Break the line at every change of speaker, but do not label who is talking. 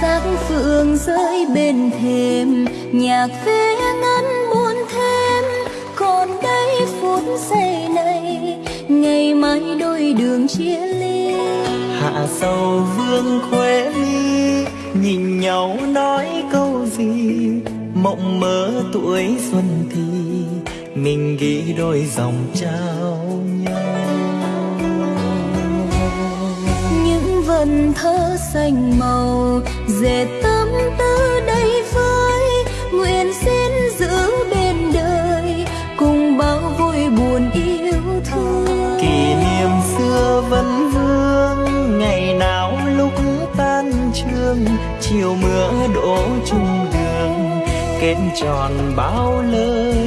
sắc phượng rơi bên thềm. Nhạc phê ngân buồn thêm, còn đây phút giây này, ngày mai đôi đường chia ly.
Hạ sầu vương khuê ly, nhìn nhau nói câu gì? Mộng mơ tuổi xuân thì, mình ghi đôi dòng trao
vần thơ xanh màu, dệt tâm tư đây với nguyện xin giữ bên đời, cùng bao vui buồn yêu thương.
Kỷ niệm xưa vẫn vương, ngày nào lúc tan trường, chiều mưa đổ chung đường, kết tròn bao lời